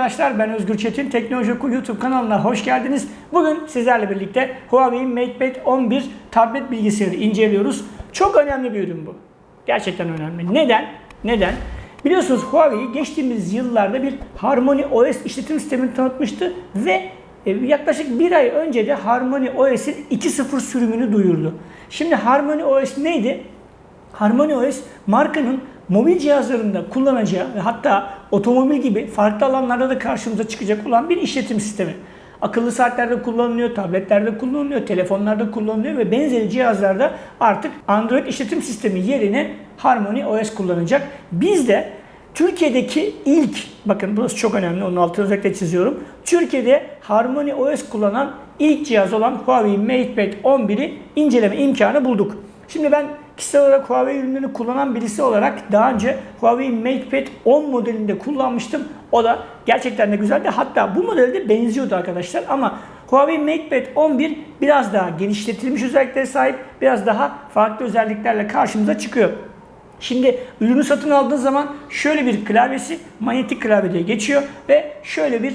Arkadaşlar. Ben Özgür Çetin. Teknoloji Oku YouTube kanalına hoş geldiniz. Bugün sizlerle birlikte Huawei MatePad 11 tablet bilgisayarı inceliyoruz. Çok önemli bir ürün bu. Gerçekten önemli. Neden? Neden? Biliyorsunuz Huawei geçtiğimiz yıllarda bir Harmony OS işletim sistemini tanıtmıştı ve e, yaklaşık bir ay önce de Harmony OS'in 2.0 sürümünü duyurdu. Şimdi Harmony OS neydi? Harmony OS markanın mobil cihazlarında kullanacağı ve hatta otomobil gibi farklı alanlarda da karşımıza çıkacak olan bir işletim sistemi. Akıllı saatlerde kullanılıyor, tabletlerde kullanılıyor, telefonlarda kullanılıyor ve benzeri cihazlarda artık Android işletim sistemi yerine Harmony OS kullanacak. Biz de Türkiye'deki ilk, bakın burası çok önemli, onun altını özellikle çiziyorum. Türkiye'de Harmony OS kullanan ilk cihaz olan Huawei MatePad 11'i inceleme imkanı bulduk. Şimdi ben kişisel olarak Huawei ürünlerini kullanan birisi olarak daha önce Huawei MatePad 10 modelinde kullanmıştım. O da gerçekten de güzeldi. Hatta bu modelde benziyordu arkadaşlar ama Huawei MatePad 11 biraz daha genişletilmiş özelliklere sahip, biraz daha farklı özelliklerle karşımıza çıkıyor. Şimdi ürünü satın aldığınız zaman şöyle bir klavyesi manyetik klavye diye geçiyor ve şöyle bir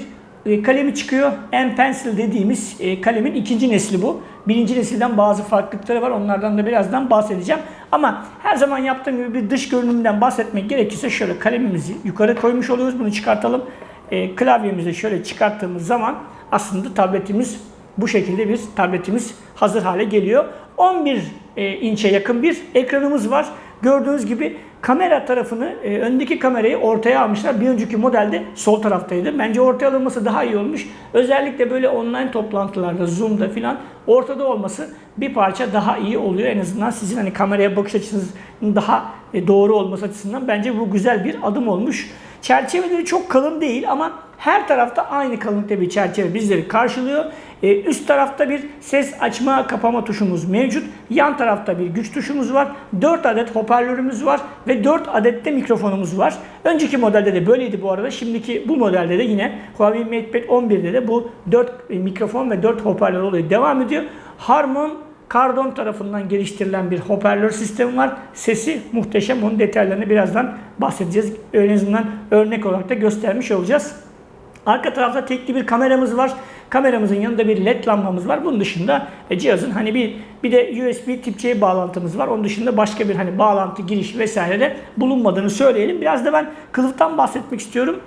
kalemi çıkıyor. M-Pencil dediğimiz e, kalemin ikinci nesli bu. Birinci nesilden bazı farklılıkları var. Onlardan da birazdan bahsedeceğim. Ama her zaman yaptığım gibi bir dış görünümden bahsetmek gerekirse şöyle kalemimizi yukarı koymuş oluyoruz. Bunu çıkartalım. E, klavyemizi şöyle çıkarttığımız zaman aslında tabletimiz bu şekilde bir tabletimiz hazır hale geliyor. 11 inçe yakın bir ekranımız var. Gördüğünüz gibi kamera tarafını, e, öndeki kamerayı ortaya almışlar. Bir önceki modelde sol taraftaydı. Bence ortaya alınması daha iyi olmuş. Özellikle böyle online toplantılarda, Zoom'da filan ortada olması bir parça daha iyi oluyor. En azından sizin hani kameraya bakış açınız daha e, doğru olması açısından bence bu güzel bir adım olmuş. Çerçeveleri çok kalın değil ama her tarafta aynı kalınlıkta bir çerçeve bizleri karşılıyor. Ee, üst tarafta bir ses açma kapama tuşumuz mevcut. Yan tarafta bir güç tuşumuz var. 4 adet hoparlörümüz var ve 4 adet de mikrofonumuz var. Önceki modelde de böyleydi bu arada. Şimdiki bu modelde de yine Huawei MatePad 11'de de bu 4 mikrofon ve 4 hoparlör olayı devam ediyor. Harman Cardon tarafından geliştirilen bir hoparlör sistemi var. Sesi muhteşem. Onun detaylarını birazdan bahsedeceğiz. En azından örnek olarak da göstermiş olacağız. Arka tarafta tekli bir kameramız var. Kameramızın yanında bir led lambamız var. Bunun dışında e, cihazın hani bir bir de USB tip C bağlantımız var. Onun dışında başka bir hani bağlantı giriş vesaire de bulunmadığını söyleyelim. Biraz da ben kılıftan bahsetmek istiyorum.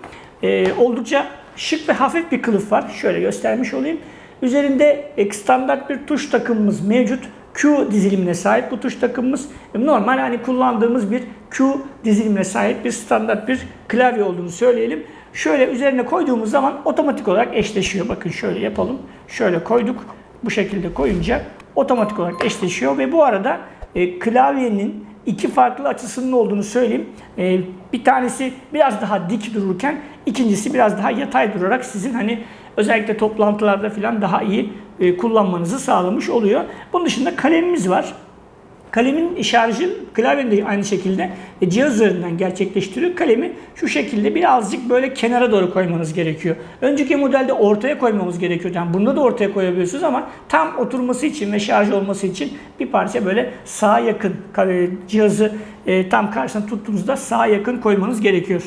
Ee, oldukça şık ve hafif bir kılıf var. Şöyle göstermiş olayım. Üzerinde standart bir tuş takımımız mevcut. Q dizilimine sahip bu tuş takımımız. Normal hani kullandığımız bir Q dizilimine sahip bir standart bir klavye olduğunu söyleyelim. Şöyle üzerine koyduğumuz zaman otomatik olarak eşleşiyor. Bakın şöyle yapalım. Şöyle koyduk. Bu şekilde koyunca otomatik olarak eşleşiyor ve bu arada e, klavyenin iki farklı açısının olduğunu söyleyeyim. E, bir tanesi biraz daha dik dururken ikincisi biraz daha yatay durarak sizin hani özellikle toplantılarda falan daha iyi e, kullanmanızı sağlamış oluyor. Bunun dışında kalemimiz var. Kalemin şarjı klavyenin aynı şekilde e, cihaz üzerinden gerçekleştiriyor. Kalemi şu şekilde birazcık böyle kenara doğru koymanız gerekiyor. Önceki modelde ortaya koymamız gerekiyor. Yani bunda da ortaya koyabiliyorsunuz ama tam oturması için ve şarj olması için bir parça böyle sağa yakın cihazı e, tam karşısına tuttuğunuzda sağa yakın koymanız gerekiyor.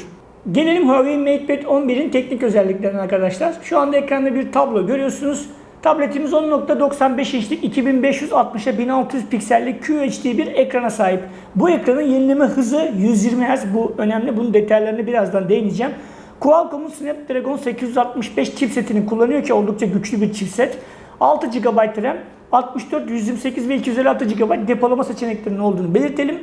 Gelelim Huawei MatePad 11'in teknik özelliklerine arkadaşlar. Şu anda ekranda bir tablo görüyorsunuz. Tabletimiz 10.95 inçlik 2560'a 1600 piksellik QHD bir ekrana sahip. Bu ekranın yenileme hızı 120 Hz. Bu önemli. Bunun detaylarını birazdan değineceğim. Qualcomm'un Snapdragon 865 chipsetini kullanıyor ki oldukça güçlü bir chipset. 6 GB RAM, 64, 128 ve 256 GB depolama seçeneklerinin olduğunu belirtelim.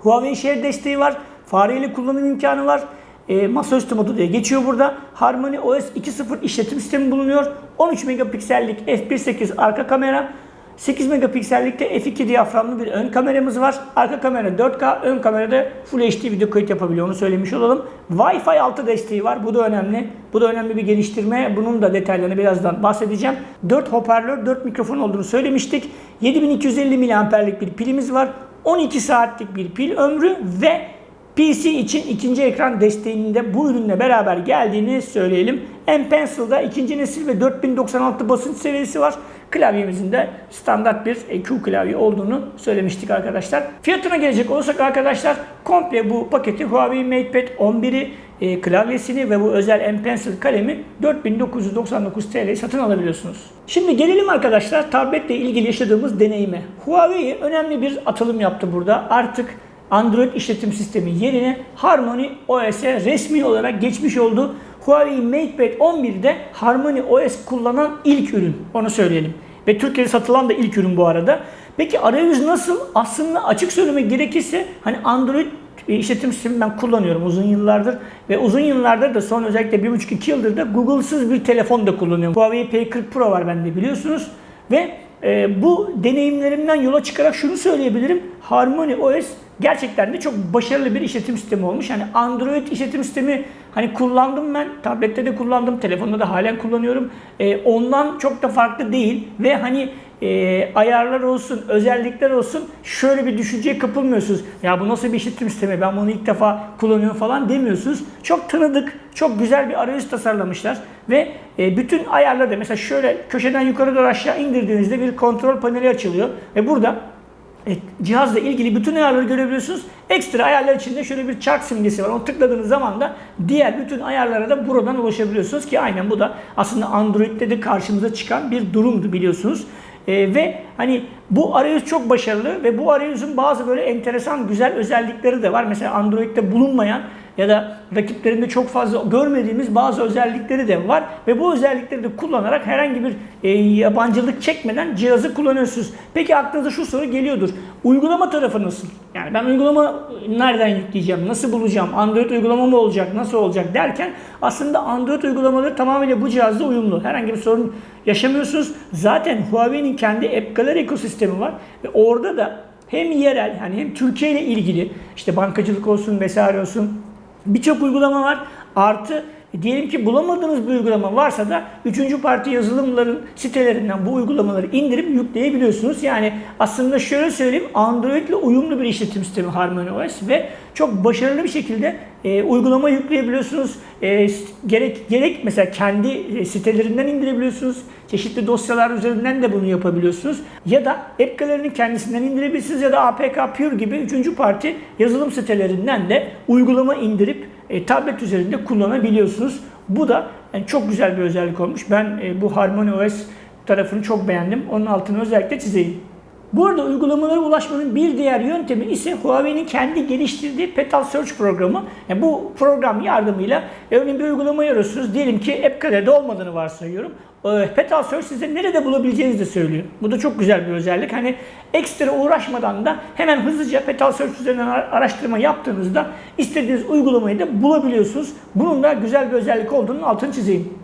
Huawei Share desteği var. Fareyle kullanım imkanı var e, masaüstü modu diye geçiyor burada. Harmony OS 2.0 işletim sistemi bulunuyor. 13 megapiksellik f1.8 arka kamera. 8 megapiksellikte f2 diyaframlı bir ön kameramız var. Arka kamera 4K, ön kamerada Full HD video kayıt yapabiliyor. Onu söylemiş olalım. Wi-Fi 6 desteği var. Bu da önemli. Bu da önemli bir geliştirme. Bunun da detaylarını birazdan bahsedeceğim. 4 hoparlör, 4 mikrofon olduğunu söylemiştik. 7250 mAh'lik bir pilimiz var. 12 saatlik bir pil ömrü ve PC için ikinci ekran desteğinde bu ürünle beraber geldiğini söyleyelim. M-Pencil'da ikinci nesil ve 4096 basınç seviyesi var. Klavyemizin de standart bir EQ klavye olduğunu söylemiştik arkadaşlar. Fiyatına gelecek olursak arkadaşlar komple bu paketi Huawei MatePad 11'i e, klavyesini ve bu özel M Pencil kalemi 4999 TL satın alabiliyorsunuz. Şimdi gelelim arkadaşlar tabletle ilgili yaşadığımız deneyime. Huawei önemli bir atılım yaptı burada. Artık Android işletim sistemi yerine Harmony OS'e resmi olarak geçmiş oldu. Huawei MatePad 11'de Harmony OS kullanan ilk ürün. Onu söyleyelim. Ve Türkiye'de satılan da ilk ürün bu arada. Peki arayüz nasıl? Aslında açık söylemek gerekirse hani Android işletim sistemi ben kullanıyorum uzun yıllardır ve uzun yıllardır da son özellikle 1,5-2 yıldır da Google'sız bir telefon da kullanıyorum. Huawei P40 Pro var bende biliyorsunuz ve e, bu deneyimlerimden yola çıkarak şunu söyleyebilirim. Harmony OS gerçekten de çok başarılı bir işletim sistemi olmuş. Yani Android işletim sistemi hani kullandım ben. Tablette de kullandım. Telefonda da halen kullanıyorum. E, ondan çok da farklı değil. Ve hani e, ayarlar olsun, özellikler olsun şöyle bir düşünceye kapılmıyorsunuz. Ya bu nasıl bir işletim sistemi ben bunu ilk defa kullanıyorum falan demiyorsunuz. Çok tanıdık, çok güzel bir arayüz tasarlamışlar. Ve e, bütün ayarları da mesela şöyle köşeden yukarı doğru aşağı indirdiğinizde bir kontrol paneli açılıyor. Ve burada cihazla ilgili bütün ayarları görebiliyorsunuz. Ekstra ayarlar içinde şöyle bir çark simgesi var. Onu tıkladığınız zaman da diğer bütün ayarlara da buradan ulaşabiliyorsunuz ki aynen bu da aslında Android'de de karşımıza çıkan bir durumdu biliyorsunuz. E, ve hani bu arayüz çok başarılı ve bu arayüzün bazı böyle enteresan güzel özellikleri de var. Mesela Android'de bulunmayan ya da rakiplerinde çok fazla görmediğimiz bazı özellikleri de var ve bu özellikleri de kullanarak herhangi bir e, yabancılık çekmeden cihazı kullanıyorsunuz. Peki aklınıza şu soru geliyordur. Uygulama tarafı nasıl? Yani ben uygulama nereden yükleyeceğim? Nasıl bulacağım? Android uygulama mı olacak? Nasıl olacak derken aslında Android uygulamaları tamamıyla bu cihazda uyumlu. Herhangi bir sorun yaşamıyorsunuz. Zaten Huawei'nin kendi App Gallery ekosistemi var ve orada da hem yerel yani hem Türkiye ile ilgili işte bankacılık olsun vesaire olsun birçok uygulama var. Artı diyelim ki bulamadığınız bir uygulama varsa da üçüncü parti yazılımların sitelerinden bu uygulamaları indirip yükleyebiliyorsunuz. Yani aslında şöyle söyleyeyim Android ile uyumlu bir işletim sistemi Harmony OS ve çok başarılı bir şekilde e, uygulama yükleyebiliyorsunuz. E, gerek gerek mesela kendi e, sitelerinden indirebiliyorsunuz. Çeşitli dosyalar üzerinden de bunu yapabiliyorsunuz. Ya da App kendisinden indirebilirsiniz ya da APK Pure gibi üçüncü parti yazılım sitelerinden de uygulama indirip e, tablet üzerinde kullanabiliyorsunuz. Bu da yani çok güzel bir özellik olmuş. Ben e, bu Harmony OS tarafını çok beğendim. Onun altını özellikle çizeyim. Bu arada uygulamalara ulaşmanın bir diğer yöntemi ise Huawei'nin kendi geliştirdiği Petal Search programı. Yani bu program yardımıyla örneğin bir uygulama arıyorsunuz. Diyelim ki AppGallery'de olmadığını varsayıyorum. Ee, Petal Search size nerede bulabileceğinizi de söylüyor. Bu da çok güzel bir özellik. Hani ekstra uğraşmadan da hemen hızlıca Petal Search üzerinden araştırma yaptığınızda istediğiniz uygulamayı da bulabiliyorsunuz. Bunun da güzel bir özellik olduğunu altını çizeyim.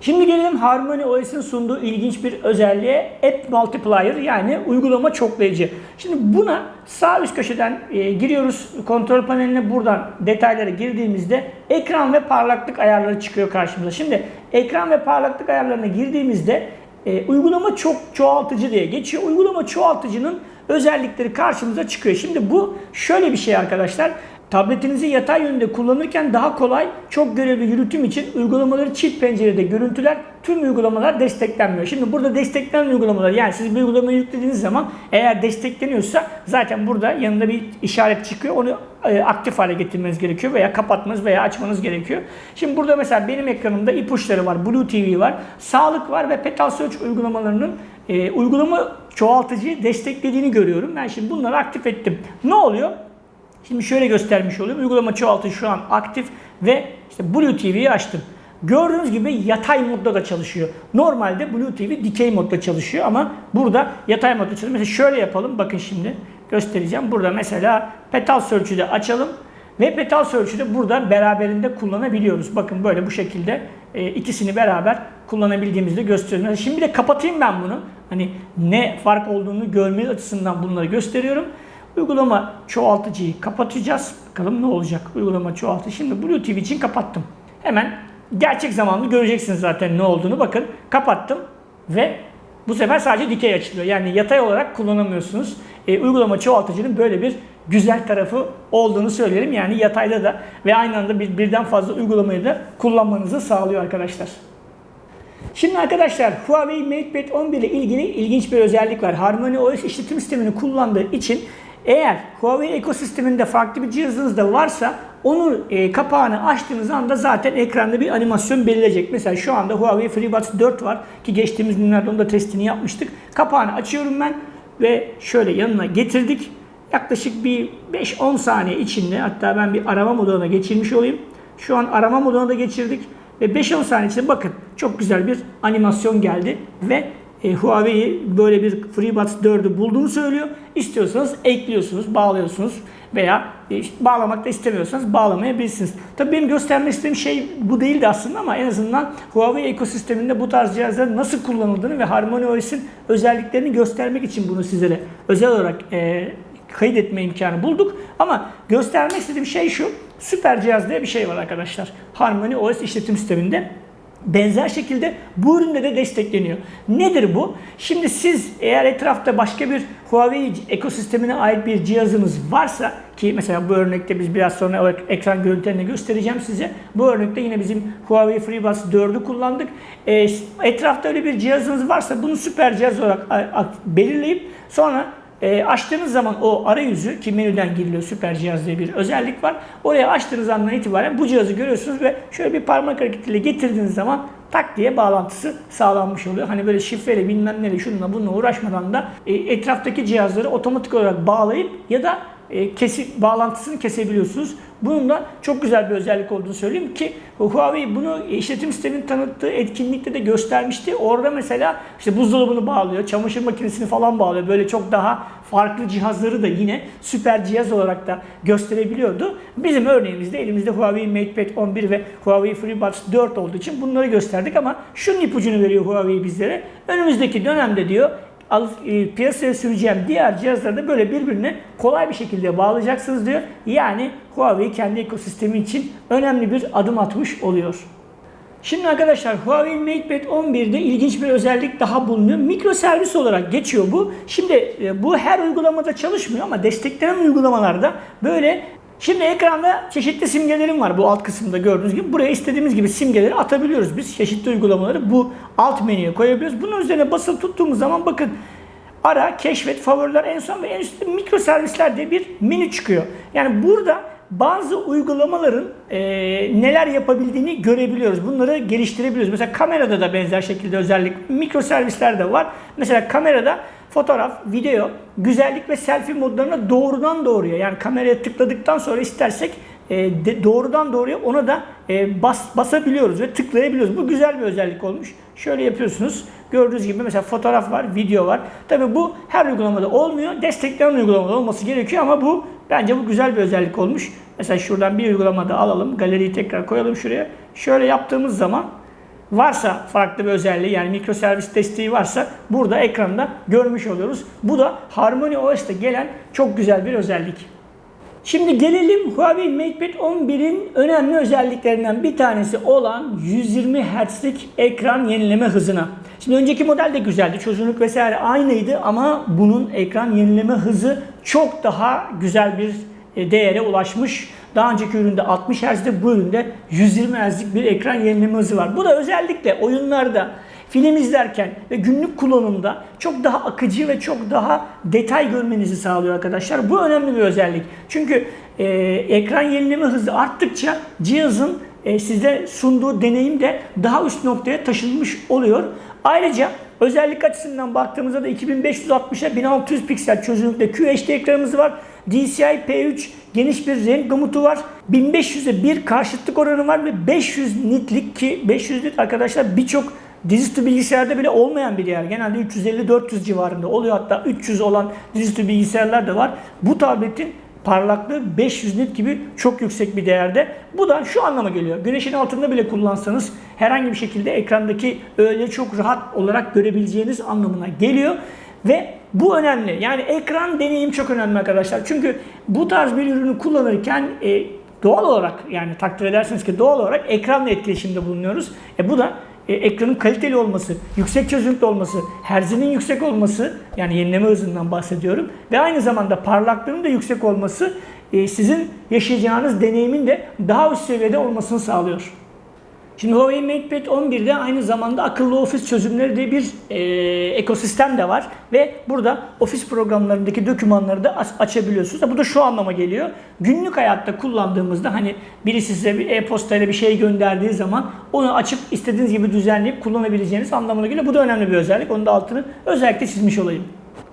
Şimdi gelelim Harmony OS'in sunduğu ilginç bir özelliğe App Multiplier yani uygulama çoklayıcı. Şimdi buna sağ üst köşeden e, giriyoruz kontrol paneline buradan detaylara girdiğimizde ekran ve parlaklık ayarları çıkıyor karşımıza. Şimdi ekran ve parlaklık ayarlarına girdiğimizde e, uygulama çok çoğaltıcı diye geçiyor. Uygulama çoğaltıcının özellikleri karşımıza çıkıyor. Şimdi bu şöyle bir şey arkadaşlar. Tabletinizi yatay yönde kullanırken daha kolay, çok görevli yürütüm için uygulamaları çift pencerede görüntüler, tüm uygulamalar desteklenmiyor. Şimdi burada desteklenen uygulamalar, yani siz bir uygulamayı yüklediğiniz zaman eğer destekleniyorsa zaten burada yanında bir işaret çıkıyor. Onu e, aktif hale getirmeniz gerekiyor veya kapatmanız veya açmanız gerekiyor. Şimdi burada mesela benim ekranımda ipuçları var, Blue TV var, sağlık var ve Petal Search uygulamalarının e, uygulama çoğaltıcıyı desteklediğini görüyorum. Ben şimdi bunları aktif ettim. Ne oluyor? Şimdi şöyle göstermiş olayım. Uygulama çoğaltı şu an aktif ve işte Blue TV'yi açtım. Gördüğünüz gibi yatay modda da çalışıyor. Normalde Blue TV dikey modda çalışıyor ama burada yatay modda çalışıyor. Mesela şöyle yapalım. Bakın şimdi göstereceğim. Burada mesela Petal Search'ü de açalım. Ve Petal Search'ü de burada beraberinde kullanabiliyoruz. Bakın böyle bu şekilde e, ikisini beraber kullanabildiğimizi de gösteriyorum. Şimdi de kapatayım ben bunu. Hani ne fark olduğunu görmeniz açısından bunları gösteriyorum. Uygulama çoğaltıcıyı kapatacağız. Bakalım ne olacak uygulama çoğaltı. Şimdi Blue için kapattım. Hemen gerçek zamanlı göreceksiniz zaten ne olduğunu. Bakın kapattım ve bu sefer sadece dikey açılıyor. Yani yatay olarak kullanamıyorsunuz. E, uygulama çoğaltıcının böyle bir güzel tarafı olduğunu söylerim. Yani yatayda da ve aynı anda bir, birden fazla uygulamayı da kullanmanızı sağlıyor arkadaşlar. Şimdi arkadaşlar Huawei MatePad 11 ile ilgili ilginç bir özellik var. Harmony OS işletim sistemini kullandığı için eğer Huawei ekosisteminde farklı bir cihazınız da varsa onu e, kapağını açtığınız anda zaten ekranda bir animasyon belirleyecek. Mesela şu anda Huawei FreeBuds 4 var ki geçtiğimiz günlerde onda testini yapmıştık. Kapağını açıyorum ben ve şöyle yanına getirdik. Yaklaşık bir 5-10 saniye içinde hatta ben bir arama moduna geçirmiş olayım. Şu an arama moduna da geçirdik. Ve 5-10 saniye içinde bakın çok güzel bir animasyon geldi ve e, Huawei böyle bir FreeBuds 4'ü bulduğunu söylüyor. İstiyorsanız ekliyorsunuz, bağlıyorsunuz veya e, bağlamak da istemiyorsanız bağlamayabilirsiniz. Tabii benim göstermek istediğim şey bu değildi aslında ama en azından Huawei ekosisteminde bu tarz cihazların nasıl kullanıldığını ve HarmonyOS'in özelliklerini göstermek için bunu sizlere özel olarak e, kaydetme imkanı bulduk. Ama göstermek istediğim şey şu. Süper cihaz diye bir şey var arkadaşlar. Harmony OS işletim sisteminde. Benzer şekilde bu üründe de destekleniyor. Nedir bu? Şimdi siz eğer etrafta başka bir Huawei ekosistemine ait bir cihazınız varsa ki mesela bu örnekte biz biraz sonra ekran görüntülerini göstereceğim size. Bu örnekte yine bizim Huawei FreeBuds 4'ü kullandık. E, etrafta öyle bir cihazınız varsa bunu süper cihaz olarak belirleyip sonra e, açtığınız zaman o arayüzü ki menüden giriliyor süper cihaz diye bir özellik var. Oraya açtığınız andan itibaren bu cihazı görüyorsunuz ve şöyle bir parmak hareketiyle getirdiğiniz zaman tak diye bağlantısı sağlanmış oluyor. Hani böyle şifreyle bilmem neyle şununla bununla uğraşmadan da e, etraftaki cihazları otomatik olarak bağlayıp ya da e, kesi, bağlantısını kesebiliyorsunuz. Bunun da çok güzel bir özellik olduğunu söyleyeyim ki Huawei bunu işletim sistemin tanıttığı etkinlikte de göstermişti. Orada mesela işte buzdolabını bağlıyor, çamaşır makinesini falan bağlıyor. Böyle çok daha farklı cihazları da yine süper cihaz olarak da gösterebiliyordu. Bizim örneğimizde elimizde Huawei MatePad 11 ve Huawei FreeBuds 4 olduğu için bunları gösterdik ama şunun ipucunu veriyor Huawei bizlere. Önümüzdeki dönemde diyor al, e, piyasaya süreceğim diğer cihazları da böyle birbirine kolay bir şekilde bağlayacaksınız diyor. Yani Huawei kendi ekosistemi için önemli bir adım atmış oluyor. Şimdi arkadaşlar Huawei MatePad 11'de ilginç bir özellik daha bulunuyor. Mikro servis olarak geçiyor bu. Şimdi e, bu her uygulamada çalışmıyor ama desteklenen uygulamalarda böyle Şimdi ekranda çeşitli simgelerim var bu alt kısımda gördüğünüz gibi. Buraya istediğimiz gibi simgeleri atabiliyoruz biz. Çeşitli uygulamaları bu alt menüye koyabiliyoruz. Bunun üzerine basılı tuttuğumuz zaman bakın ara, keşfet, favoriler en son ve en üstte mikro servisler diye bir menü çıkıyor. Yani burada bazı uygulamaların e, neler yapabildiğini görebiliyoruz. Bunları geliştirebiliyoruz. Mesela kamerada da benzer şekilde özellik mikro servisler de var. Mesela kamerada fotoğraf, video, güzellik ve selfie modlarına doğrudan doğruya yani kameraya tıkladıktan sonra istersek e, de, doğrudan doğruya ona da e, bas, basabiliyoruz ve tıklayabiliyoruz. Bu güzel bir özellik olmuş. Şöyle yapıyorsunuz. Gördüğünüz gibi mesela fotoğraf var, video var. Tabi bu her uygulamada olmuyor. Destekleyen uygulamada olması gerekiyor ama bu bence bu güzel bir özellik olmuş. Mesela şuradan bir uygulamada alalım. Galeriyi tekrar koyalım şuraya. Şöyle yaptığımız zaman varsa farklı bir özelliği yani mikroservis desteği varsa burada ekranda görmüş oluyoruz. Bu da Harmony OS'te gelen çok güzel bir özellik. Şimdi gelelim Huawei MatePad 11'in önemli özelliklerinden bir tanesi olan 120 Hz'lik ekran yenileme hızına. Şimdi önceki model de güzeldi. Çözünürlük vesaire aynıydı ama bunun ekran yenileme hızı çok daha güzel bir e, değere ulaşmış. Daha önceki üründe 60 Hz'de bu üründe 120 Hz'lik bir ekran yenileme hızı var. Bu da özellikle oyunlarda film izlerken ve günlük kullanımda çok daha akıcı ve çok daha detay görmenizi sağlıyor arkadaşlar. Bu önemli bir özellik. Çünkü e, ekran yenileme hızı arttıkça cihazın e, size sunduğu deneyim de daha üst noktaya taşınmış oluyor. Ayrıca özellik açısından baktığımızda da 2560'a 1600 piksel çözünürlükte QHD ekranımız var. DCI P3 geniş bir renk gamutu var. 1500'e bir karşıtlık oranı var ve 500 nitlik ki 500 nit arkadaşlar birçok dizüstü bilgisayarda bile olmayan bir yer. Genelde 350-400 civarında oluyor. Hatta 300 olan dizüstü bilgisayarlar da var. Bu tabletin parlaklığı 500 nit gibi çok yüksek bir değerde. Bu da şu anlama geliyor. Güneşin altında bile kullansanız herhangi bir şekilde ekrandaki öyle çok rahat olarak görebileceğiniz anlamına geliyor. Ve bu önemli. Yani ekran deneyim çok önemli arkadaşlar. Çünkü bu tarz bir ürünü kullanırken e, doğal olarak yani takdir edersiniz ki doğal olarak ekranla etkileşimde bulunuyoruz. E bu da e, ekranın kaliteli olması, yüksek çözünürlükte olması, herzinin yüksek olması yani yenileme hızından bahsediyorum ve aynı zamanda parlaklığının da yüksek olması e, sizin yaşayacağınız deneyimin de daha üst seviyede olmasını sağlıyor. Şimdi Huawei MatePad 11'de aynı zamanda akıllı ofis çözümleri diye bir e, ekosistem de var. Ve burada ofis programlarındaki dokümanları da açabiliyorsunuz. Bu da şu anlama geliyor. Günlük hayatta kullandığımızda hani birisi size bir e-postayla bir şey gönderdiği zaman onu açıp istediğiniz gibi düzenleyip kullanabileceğiniz anlamına geliyor. Bu da önemli bir özellik. Onun da altını özellikle çizmiş olayım.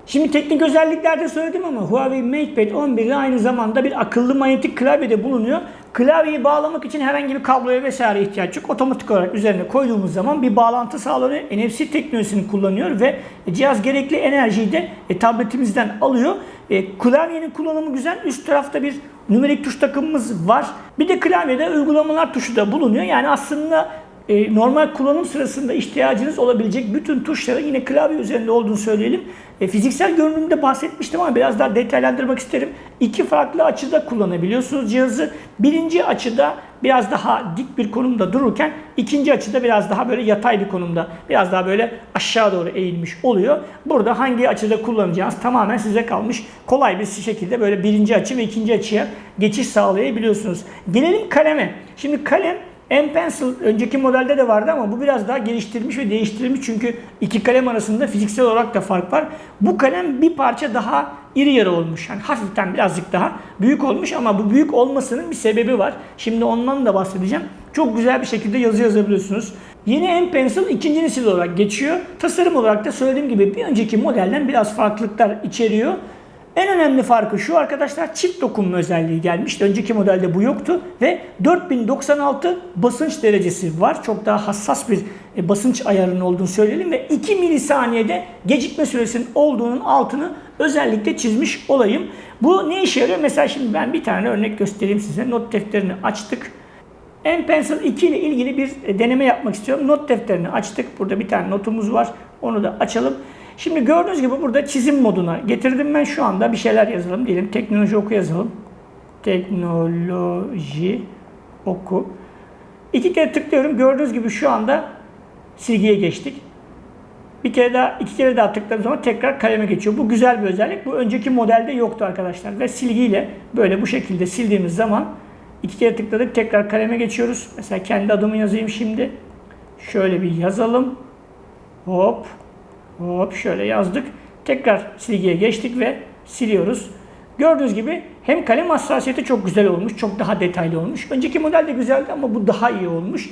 Şimdi teknik özelliklerde söyledim ama Huawei MatePad 11'de aynı zamanda bir akıllı manyetik klavye de bulunuyor. Klavyeyi bağlamak için herhangi bir kabloya vesaire ihtiyaç yok. Otomatik olarak üzerine koyduğumuz zaman bir bağlantı sağlıyor. NFC teknolojisini kullanıyor ve cihaz gerekli enerjiyi de e, tabletimizden alıyor. E, klavyenin kullanımı güzel. Üst tarafta bir numerik tuş takımımız var. Bir de klavyede uygulamalar tuşu da bulunuyor. Yani aslında e, normal kullanım sırasında ihtiyacınız olabilecek bütün tuşların yine klavye üzerinde olduğunu söyleyelim. E, fiziksel görünümde bahsetmiştim ama biraz daha detaylandırmak isterim. İki farklı açıda kullanabiliyorsunuz cihazı. Birinci açıda biraz daha dik bir konumda dururken ikinci açıda biraz daha böyle yatay bir konumda biraz daha böyle aşağı doğru eğilmiş oluyor. Burada hangi açıda kullanacağınız tamamen size kalmış. Kolay bir şekilde böyle birinci açı ve ikinci açıya geçiş sağlayabiliyorsunuz. Gelelim kaleme. Şimdi kalem M Pencil önceki modelde de vardı ama bu biraz daha geliştirilmiş ve değiştirilmiş çünkü iki kalem arasında fiziksel olarak da fark var. Bu kalem bir parça daha iri yarı olmuş. Yani hafiften birazcık daha büyük olmuş ama bu büyük olmasının bir sebebi var. Şimdi ondan da bahsedeceğim. Çok güzel bir şekilde yazı yazabiliyorsunuz. Yeni M Pencil ikinci nesil olarak geçiyor. Tasarım olarak da söylediğim gibi bir önceki modelden biraz farklılıklar içeriyor. En önemli farkı şu arkadaşlar çift dokunma özelliği gelmişti. Önceki modelde bu yoktu ve 4096 basınç derecesi var. Çok daha hassas bir e, basınç ayarının olduğunu söyleyelim ve 2 milisaniyede gecikme süresinin olduğunun altını özellikle çizmiş olayım. Bu ne işe yarıyor? Mesela şimdi ben bir tane örnek göstereyim size. Not defterini açtık. M Pencil 2 ile ilgili bir e, deneme yapmak istiyorum. Not defterini açtık. Burada bir tane notumuz var. Onu da açalım. Şimdi gördüğünüz gibi burada çizim moduna getirdim ben şu anda bir şeyler yazalım diyelim. Teknoloji oku yazalım. Teknoloji oku. İki kere tıklıyorum. Gördüğünüz gibi şu anda silgiye geçtik. Bir kere daha, iki kere daha tıkladığım zaman tekrar kaleme geçiyor. Bu güzel bir özellik. Bu önceki modelde yoktu arkadaşlar. Ve silgiyle böyle bu şekilde sildiğimiz zaman iki kere tıkladık tekrar kaleme geçiyoruz. Mesela kendi adımı yazayım şimdi. Şöyle bir yazalım. Hop. Hop şöyle yazdık. Tekrar silgiye geçtik ve siliyoruz. Gördüğünüz gibi hem kalem hassasiyeti çok güzel olmuş, çok daha detaylı olmuş. Önceki model de güzeldi ama bu daha iyi olmuş.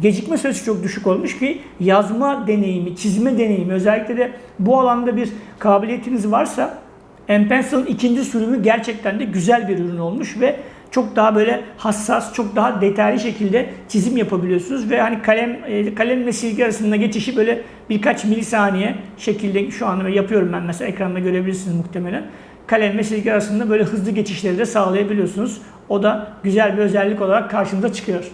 Gecikme süresi çok düşük olmuş ki yazma deneyimi, çizme deneyimi özellikle de bu alanda bir kabiliyetiniz varsa M-Pencil'ın ikinci sürümü gerçekten de güzel bir ürün olmuş ve çok daha böyle hassas, çok daha detaylı şekilde çizim yapabiliyorsunuz ve hani kalem e, kalem ve silgi arasında geçişi böyle birkaç milisaniye şekilde şu anda yapıyorum ben mesela ekranda görebilirsiniz muhtemelen. Kalem ve silgi arasında böyle hızlı geçişleri de sağlayabiliyorsunuz. O da güzel bir özellik olarak karşınıza çıkıyor.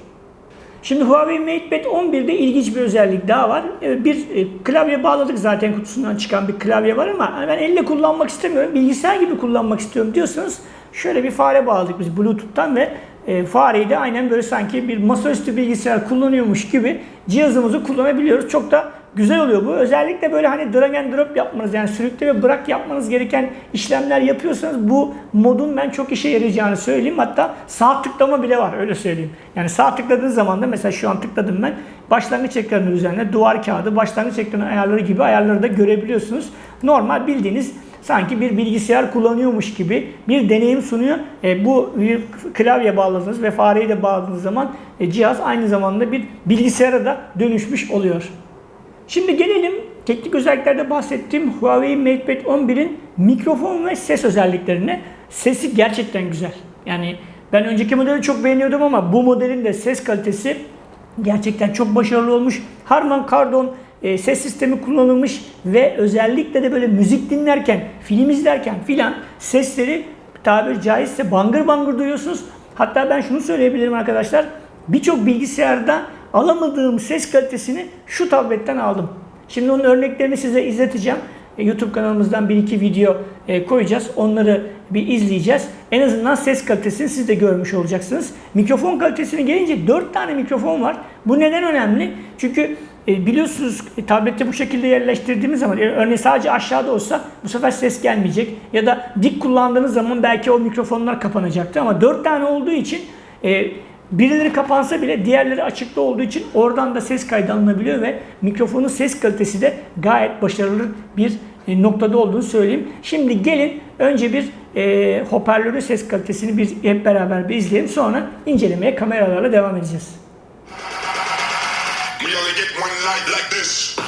Şimdi Huawei MatePad 11'de ilginç bir özellik daha var. E, bir e, klavye bağladık zaten kutusundan çıkan bir klavye var ama ben elle kullanmak istemiyorum, bilgisayar gibi kullanmak istiyorum diyorsanız Şöyle bir fare bağladık biz Bluetooth'tan ve e, fareyi de aynen böyle sanki bir masaüstü bilgisayar kullanıyormuş gibi cihazımızı kullanabiliyoruz. Çok da güzel oluyor bu. Özellikle böyle hani drag and drop yapmanız yani sürükle ve bırak yapmanız gereken işlemler yapıyorsanız bu modun ben çok işe yarayacağını söyleyeyim. Hatta sağ tıklama bile var öyle söyleyeyim. Yani sağ tıkladığınız zaman da mesela şu an tıkladım ben başlangıç ekranı üzerine duvar kağıdı, başlangıç ekranı ayarları gibi ayarları da görebiliyorsunuz. Normal bildiğiniz sanki bir bilgisayar kullanıyormuş gibi bir deneyim sunuyor. E, bu klavye bağladığınız ve fareyi de bağladığınız zaman e, cihaz aynı zamanda bir bilgisayara da dönüşmüş oluyor. Şimdi gelelim teknik özelliklerde bahsettiğim Huawei MatePad 11'in mikrofon ve ses özelliklerine. Sesi gerçekten güzel. Yani ben önceki modeli çok beğeniyordum ama bu modelin de ses kalitesi gerçekten çok başarılı olmuş. Harman Kardon e, ses sistemi kullanılmış ve özellikle de böyle müzik dinlerken, film izlerken filan sesleri tabiri caizse bangır bangır duyuyorsunuz. Hatta ben şunu söyleyebilirim arkadaşlar. Birçok bilgisayarda alamadığım ses kalitesini şu tabletten aldım. Şimdi onun örneklerini size izleteceğim. E, YouTube kanalımızdan bir iki video e, koyacağız. Onları bir izleyeceğiz. En azından ses kalitesini siz de görmüş olacaksınız. Mikrofon kalitesine gelince 4 tane mikrofon var. Bu neden önemli? Çünkü e, biliyorsunuz tablette bu şekilde yerleştirdiğimiz zaman örneğin sadece aşağıda olsa bu sefer ses gelmeyecek. Ya da dik kullandığınız zaman belki o mikrofonlar kapanacaktı ama 4 tane olduğu için Birileri kapansa bile diğerleri açıkta olduğu için oradan da ses kaydı alınabiliyor ve mikrofonun ses kalitesi de gayet başarılı bir e, noktada olduğunu söyleyeyim. Şimdi gelin önce bir e, hoparlörün ses kalitesini bir hep beraber bir izleyelim. Sonra incelemeye kameralarla devam edeceğiz. We only get one night like this.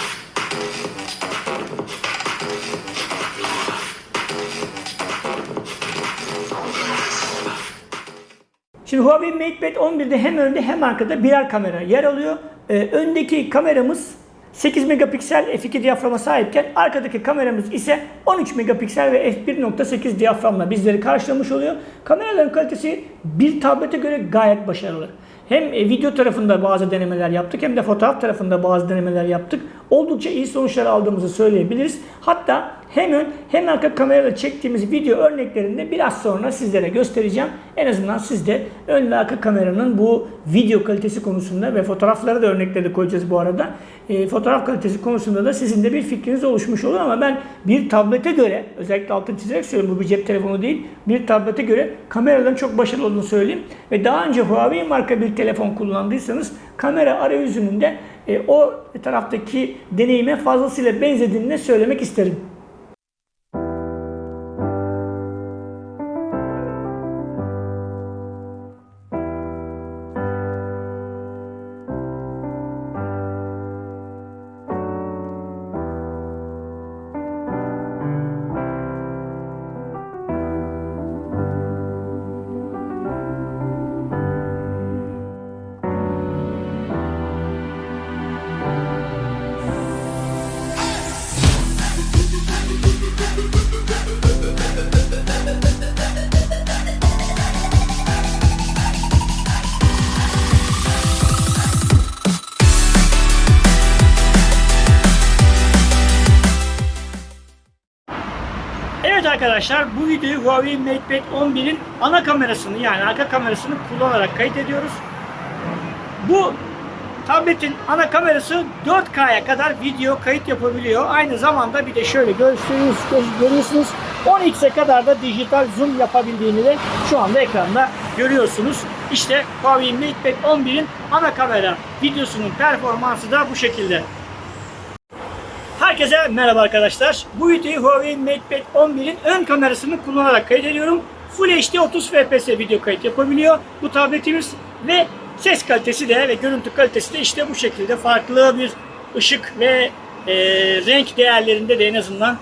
Şimdi Huawei MatePad 11'de hem önde hem arkada birer kamera yer alıyor. Ee, öndeki kameramız 8 megapiksel f2 diyaframa sahipken arkadaki kameramız ise 13 megapiksel ve f1.8 diyaframla bizleri karşılamış oluyor. Kameraların kalitesi bir tablete göre gayet başarılı. Hem e, video tarafında bazı denemeler yaptık hem de fotoğraf tarafında bazı denemeler yaptık. Oldukça iyi sonuçlar aldığımızı söyleyebiliriz. Hatta hem ön hem arka kamerayla çektiğimiz video örneklerinde biraz sonra sizlere göstereceğim. En azından siz de ön ve arka kameranın bu video kalitesi konusunda ve fotoğrafları da örnekleri koyacağız bu arada. E, fotoğraf kalitesi konusunda da sizin de bir fikriniz oluşmuş olur ama ben bir tablete göre özellikle altını çizerek söylüyorum bu bir cep telefonu değil. Bir tablete göre kameraların çok başarılı olduğunu söyleyeyim. Ve daha önce Huawei marka bir telefon kullandıysanız kamera arayüzünün de e, o taraftaki deneyime fazlasıyla benzediğini söylemek isterim. Arkadaşlar bu videoyu Huawei MatePad 11'in ana kamerasını yani arka kamerasını kullanarak kayıt ediyoruz. Bu tabletin ana kamerası 4K'ya kadar video kayıt yapabiliyor. Aynı zamanda bir de şöyle gösteriyoruz, görüyorsunuz 10x'e kadar da dijital zoom yapabildiğini de şu anda ekranda görüyorsunuz. İşte Huawei MatePad 11'in ana kamera videosunun performansı da bu şekilde. Herkese merhaba arkadaşlar. Bu videoyu Huawei MatePad 11'in ön kamerasını kullanarak kaydediyorum. Full HD 30 FPS video kayıt yapabiliyor bu tabletimiz ve ses kalitesi de ve görüntü kalitesi de işte bu şekilde farklı bir ışık ve e, renk değerlerinde de en azından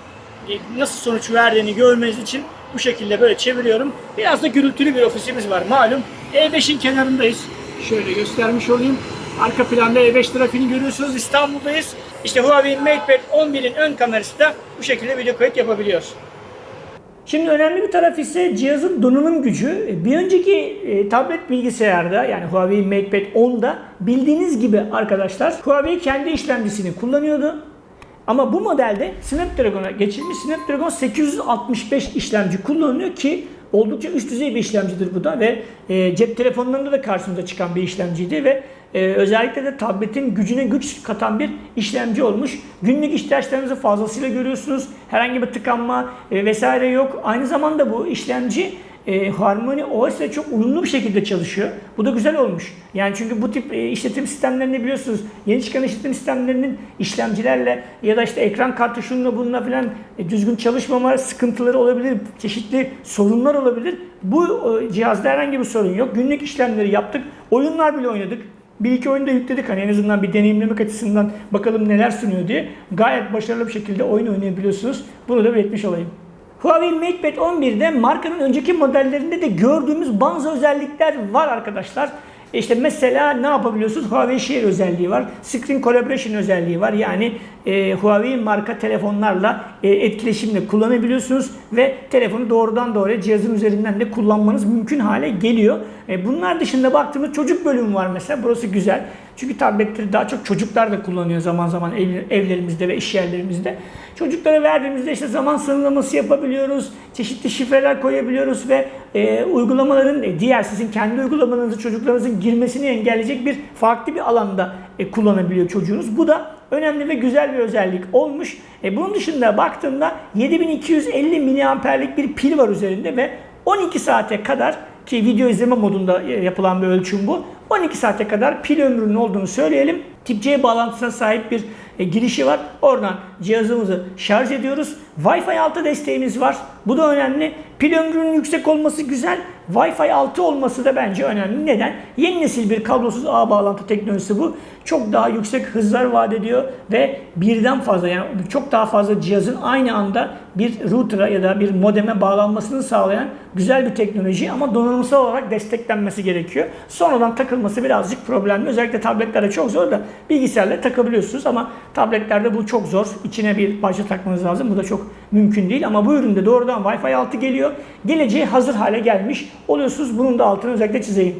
e, nasıl sonuç verdiğini görmeniz için bu şekilde böyle çeviriyorum. Biraz da gürültülü bir ofisimiz var malum. E5'in kenarındayız. Şöyle göstermiş olayım. Arka planda E5 trafiğini görüyorsunuz. İstanbul'dayız. İşte Huawei MatePad 11'in ön kamerası da bu şekilde video kayıt yapabiliyor. Şimdi önemli bir taraf ise cihazın donanım gücü. Bir önceki e, tablet bilgisayarda yani Huawei MatePad 10'da bildiğiniz gibi arkadaşlar Huawei kendi işlemcisini kullanıyordu. Ama bu modelde Snapdragon'a geçilmiş Snapdragon 865 işlemci kullanılıyor ki oldukça üst düzey bir işlemcidir bu da ve e, cep telefonlarında da karşımıza çıkan bir işlemciydi ve e, özellikle de tabletin gücüne güç katan bir işlemci olmuş. Günlük ihtiyaçlarınızı fazlasıyla görüyorsunuz. Herhangi bir tıkanma e, vesaire yok. Aynı zamanda bu işlemci e, Harmony OS ile çok uyumlu bir şekilde çalışıyor. Bu da güzel olmuş. Yani çünkü bu tip e, işletim sistemlerini biliyorsunuz. Yeni çıkan işletim sistemlerinin işlemcilerle ya da işte ekran kartı şununla bununla filan e, düzgün çalışmama sıkıntıları olabilir. Çeşitli sorunlar olabilir. Bu e, cihazda herhangi bir sorun yok. Günlük işlemleri yaptık. Oyunlar bile oynadık. Bir iki oyunu da yükledik hani en azından bir deneyimlemek açısından bakalım neler sunuyor diye. Gayet başarılı bir şekilde oyun oynayabiliyorsunuz. Bunu da belirtmiş olayım. Huawei MatePad 11'de markanın önceki modellerinde de gördüğümüz bazı özellikler var arkadaşlar. İşte mesela ne yapabiliyorsunuz? Huawei Share özelliği var. Screen Collaboration özelliği var. Yani e, Huawei marka telefonlarla e, etkileşimle kullanabiliyorsunuz ve telefonu doğrudan doğruya cihazın üzerinden de kullanmanız mümkün hale geliyor. E, bunlar dışında baktığımız çocuk bölümü var mesela. Burası güzel. Çünkü tabletleri daha çok çocuklar da kullanıyor zaman zaman ev, evlerimizde ve iş yerlerimizde. Çocuklara verdiğimizde işte zaman sınırlaması yapabiliyoruz. Çeşitli şifreler koyabiliyoruz ve e, uygulamaların e, diğer sizin kendi uygulamanızı çocuklarınızın girmesini engelleyecek bir farklı bir alanda e, kullanabiliyor çocuğunuz. Bu da önemli ve güzel bir özellik olmuş. E, bunun dışında baktığımda 7250 miliamperlik bir pil var üzerinde ve 12 saate kadar ki video izleme modunda e, yapılan bir ölçüm bu. 12 saate kadar pil ömrünün olduğunu söyleyelim. Tip C bağlantısına sahip bir e, girişi var. Oradan cihazımızı şarj ediyoruz. Wi-Fi 6 desteğimiz var. Bu da önemli. Pil ömrünün yüksek olması güzel. Wi-Fi 6 olması da bence önemli. Neden? Yeni nesil bir kablosuz ağ bağlantı teknolojisi bu. Çok daha yüksek hızlar vaat ediyor ve birden fazla yani çok daha fazla cihazın aynı anda bir router'a ya da bir modeme bağlanmasını sağlayan güzel bir teknoloji ama donanımsal olarak desteklenmesi gerekiyor. Sonradan takılması birazcık problemli. Özellikle tabletlerde çok zor da bilgisayarla takabiliyorsunuz ama tabletlerde bu çok zor. İçine bir parça takmanız lazım. Bu da çok mümkün değil ama bu üründe doğrudan Wi-Fi 6 geliyor. Geleceğe hazır hale gelmiş oluyorsunuz. Bunun da altını özellikle çizeyim.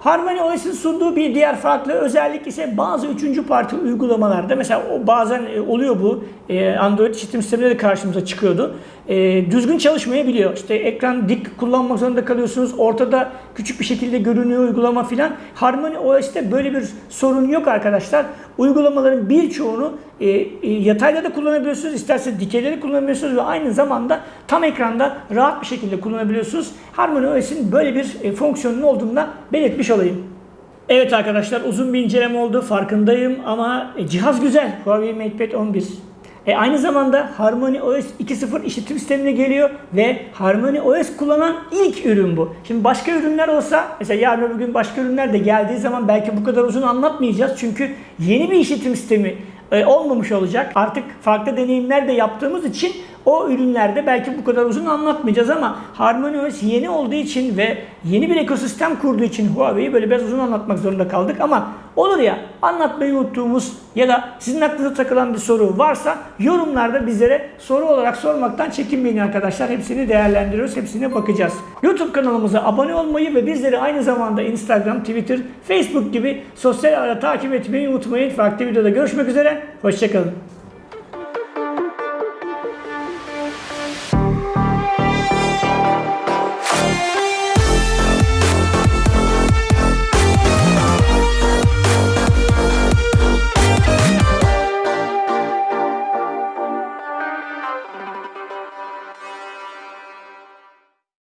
Harmony OS'in sunduğu bir diğer farklı özellik ise bazı üçüncü parti uygulamalarda mesela o bazen e, oluyor bu e, Android işletim sisteminde de karşımıza çıkıyordu. E, düzgün çalışmayabiliyor. İşte ekran dik kullanmak zorunda kalıyorsunuz. Ortada küçük bir şekilde görünüyor uygulama filan. Harmony OS'te böyle bir sorun yok arkadaşlar. Uygulamaların birçoğunu e, e, yatayda da kullanabiliyorsunuz. isterseniz dikeyde de kullanabiliyorsunuz ve aynı zamanda tam ekranda rahat bir şekilde kullanabiliyorsunuz. Harmony OS'in böyle bir e, fonksiyonun olduğunu belirtmiş olayım. Evet arkadaşlar uzun bir inceleme oldu farkındayım ama e, cihaz güzel. Huawei MatePad 11. E, aynı zamanda Harmony OS 2.0 işletim sistemine geliyor ve Harmony OS kullanan ilk ürün bu. Şimdi başka ürünler olsa mesela yarın öbür gün başka ürünler de geldiği zaman belki bu kadar uzun anlatmayacağız. Çünkü yeni bir işletim sistemi e, olmamış olacak. Artık farklı deneyimler de yaptığımız için o ürünlerde belki bu kadar uzun anlatmayacağız ama Harmony OS yeni olduğu için ve yeni bir ekosistem kurduğu için Huawei'yi böyle biraz uzun anlatmak zorunda kaldık ama olur ya anlatmayı unuttuğumuz ya da sizin aklınıza takılan bir soru varsa yorumlarda bizlere soru olarak sormaktan çekinmeyin arkadaşlar. Hepsini değerlendiriyoruz, hepsine bakacağız. YouTube kanalımıza abone olmayı ve bizleri aynı zamanda Instagram, Twitter, Facebook gibi sosyal ağda takip etmeyi unutmayın. Farklı videoda görüşmek üzere, hoşçakalın.